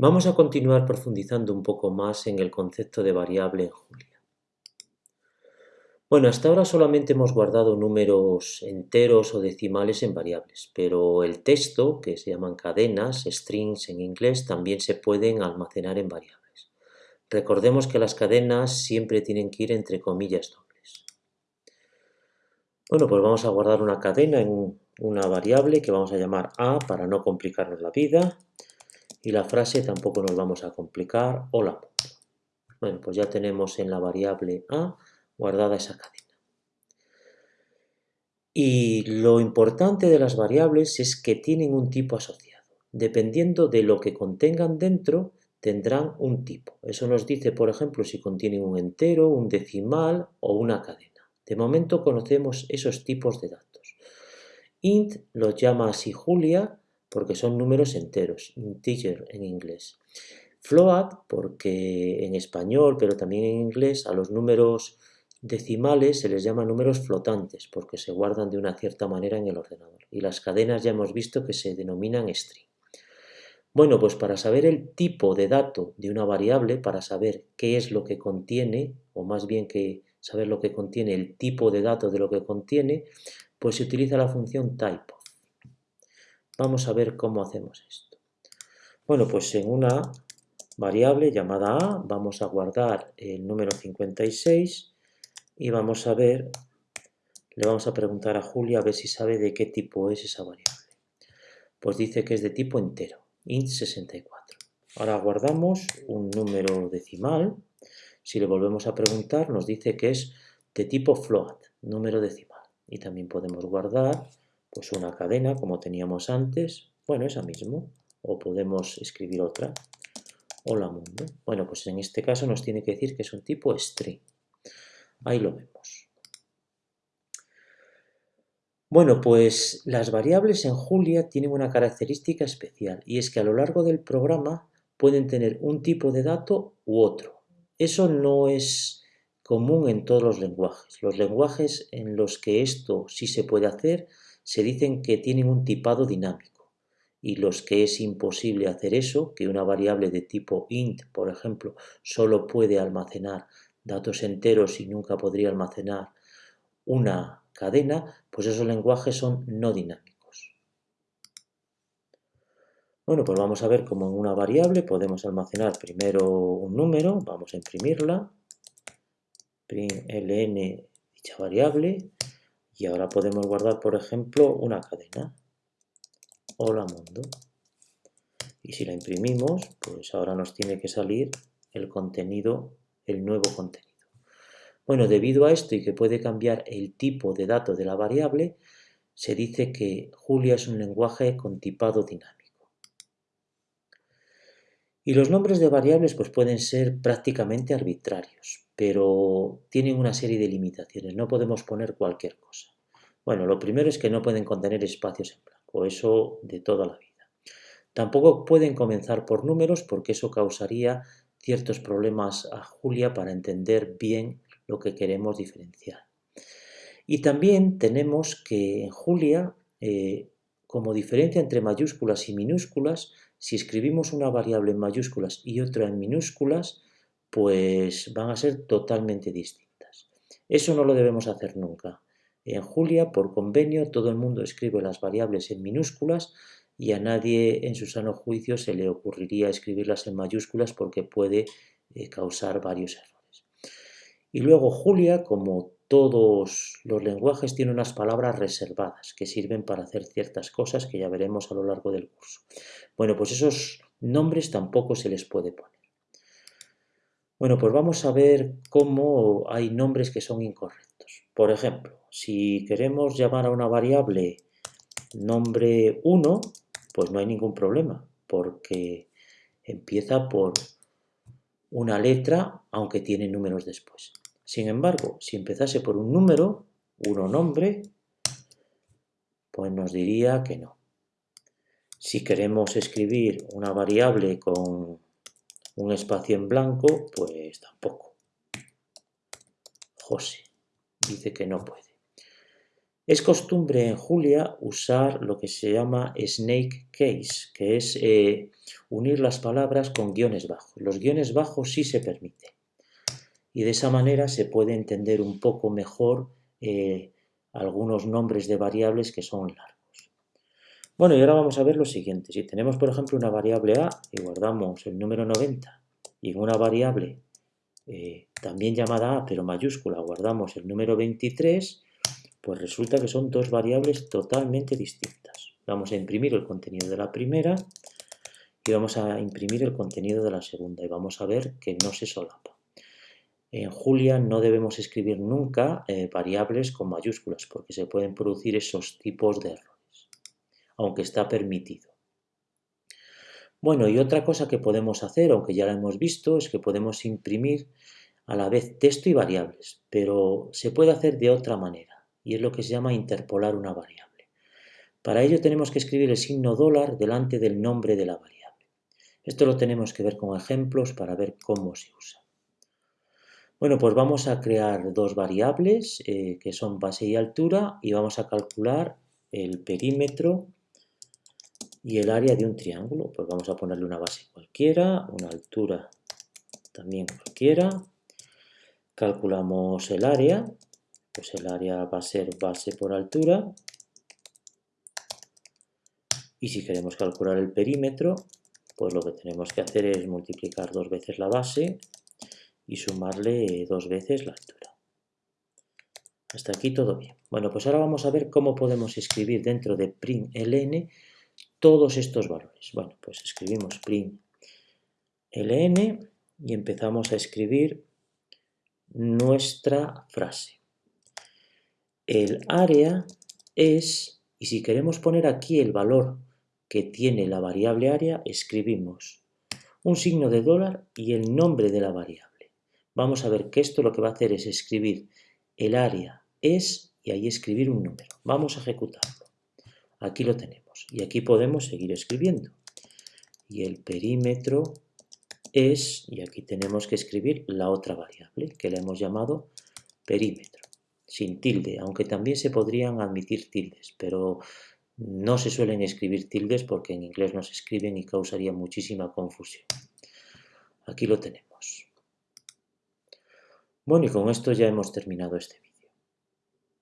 Vamos a continuar profundizando un poco más en el concepto de variable en Julia. Bueno, hasta ahora solamente hemos guardado números enteros o decimales en variables, pero el texto, que se llaman cadenas, strings en inglés, también se pueden almacenar en variables. Recordemos que las cadenas siempre tienen que ir entre comillas dobles. Bueno, pues vamos a guardar una cadena en una variable que vamos a llamar a para no complicarnos la vida y la frase tampoco nos vamos a complicar, hola. Bueno, pues ya tenemos en la variable a guardada esa cadena. Y lo importante de las variables es que tienen un tipo asociado. Dependiendo de lo que contengan dentro, tendrán un tipo. Eso nos dice, por ejemplo, si contienen un entero, un decimal o una cadena. De momento conocemos esos tipos de datos. int los llama así Julia porque son números enteros, integer en inglés. Float porque en español, pero también en inglés, a los números decimales se les llama números flotantes porque se guardan de una cierta manera en el ordenador. Y las cadenas ya hemos visto que se denominan string. Bueno, pues para saber el tipo de dato de una variable, para saber qué es lo que contiene, o más bien que saber lo que contiene, el tipo de dato de lo que contiene, pues se utiliza la función type. Vamos a ver cómo hacemos esto. Bueno, pues en una variable llamada a vamos a guardar el número 56 y vamos a ver, le vamos a preguntar a Julia a ver si sabe de qué tipo es esa variable. Pues dice que es de tipo entero, int64. Ahora guardamos un número decimal. Si le volvemos a preguntar, nos dice que es de tipo float, número decimal. Y también podemos guardar pues una cadena como teníamos antes, bueno, esa mismo, o podemos escribir otra, hola mundo. Bueno, pues en este caso nos tiene que decir que es un tipo string. Ahí lo vemos. Bueno, pues las variables en Julia tienen una característica especial y es que a lo largo del programa pueden tener un tipo de dato u otro. Eso no es común en todos los lenguajes. Los lenguajes en los que esto sí se puede hacer se dicen que tienen un tipado dinámico y los que es imposible hacer eso, que una variable de tipo int, por ejemplo, solo puede almacenar datos enteros y nunca podría almacenar una cadena, pues esos lenguajes son no dinámicos. Bueno, pues vamos a ver cómo en una variable podemos almacenar primero un número, vamos a imprimirla, ln dicha variable, y ahora podemos guardar, por ejemplo, una cadena. Hola mundo. Y si la imprimimos, pues ahora nos tiene que salir el contenido, el nuevo contenido. Bueno, debido a esto y que puede cambiar el tipo de dato de la variable, se dice que Julia es un lenguaje con tipado dinámico. Y los nombres de variables pues pueden ser prácticamente arbitrarios pero tienen una serie de limitaciones, no podemos poner cualquier cosa. Bueno, lo primero es que no pueden contener espacios en blanco, eso de toda la vida. Tampoco pueden comenzar por números porque eso causaría ciertos problemas a Julia para entender bien lo que queremos diferenciar. Y también tenemos que en Julia, eh, como diferencia entre mayúsculas y minúsculas, si escribimos una variable en mayúsculas y otra en minúsculas, pues van a ser totalmente distintas. Eso no lo debemos hacer nunca. En Julia, por convenio, todo el mundo escribe las variables en minúsculas y a nadie en su sano juicio se le ocurriría escribirlas en mayúsculas porque puede eh, causar varios errores. Y luego Julia, como todos los lenguajes, tiene unas palabras reservadas que sirven para hacer ciertas cosas que ya veremos a lo largo del curso. Bueno, pues esos nombres tampoco se les puede poner. Bueno, pues vamos a ver cómo hay nombres que son incorrectos. Por ejemplo, si queremos llamar a una variable nombre 1, pues no hay ningún problema, porque empieza por una letra, aunque tiene números después. Sin embargo, si empezase por un número, uno nombre, pues nos diría que no. Si queremos escribir una variable con un espacio en blanco, pues tampoco. José dice que no puede. Es costumbre en Julia usar lo que se llama snake case, que es eh, unir las palabras con guiones bajos. Los guiones bajos sí se permiten. Y de esa manera se puede entender un poco mejor eh, algunos nombres de variables que son largos. Bueno, y ahora vamos a ver lo siguiente. Si tenemos, por ejemplo, una variable a y guardamos el número 90 y en una variable eh, también llamada a, pero mayúscula, guardamos el número 23, pues resulta que son dos variables totalmente distintas. Vamos a imprimir el contenido de la primera y vamos a imprimir el contenido de la segunda y vamos a ver que no se solapa. En Julia no debemos escribir nunca eh, variables con mayúsculas porque se pueden producir esos tipos de errores, aunque está permitido. Bueno, y otra cosa que podemos hacer, aunque ya la hemos visto, es que podemos imprimir a la vez texto y variables, pero se puede hacer de otra manera y es lo que se llama interpolar una variable. Para ello tenemos que escribir el signo dólar delante del nombre de la variable. Esto lo tenemos que ver con ejemplos para ver cómo se usa. Bueno, pues vamos a crear dos variables eh, que son base y altura y vamos a calcular el perímetro y el área de un triángulo. Pues vamos a ponerle una base cualquiera, una altura también cualquiera. Calculamos el área pues el área va a ser base por altura. Y si queremos calcular el perímetro, pues lo que tenemos que hacer es multiplicar dos veces la base y sumarle dos veces la altura. Hasta aquí todo bien. Bueno, pues ahora vamos a ver cómo podemos escribir dentro de println todos estos valores. Bueno, pues escribimos println y empezamos a escribir nuestra frase. El área es, y si queremos poner aquí el valor que tiene la variable área, escribimos un signo de dólar y el nombre de la variable. Vamos a ver que esto lo que va a hacer es escribir el área es y ahí escribir un número. Vamos a ejecutarlo. Aquí lo tenemos y aquí podemos seguir escribiendo. Y el perímetro es, y aquí tenemos que escribir la otra variable que le hemos llamado perímetro sin tilde, aunque también se podrían admitir tildes, pero no se suelen escribir tildes porque en inglés no se escriben y causaría muchísima confusión. Aquí lo tenemos. Bueno, y con esto ya hemos terminado este vídeo.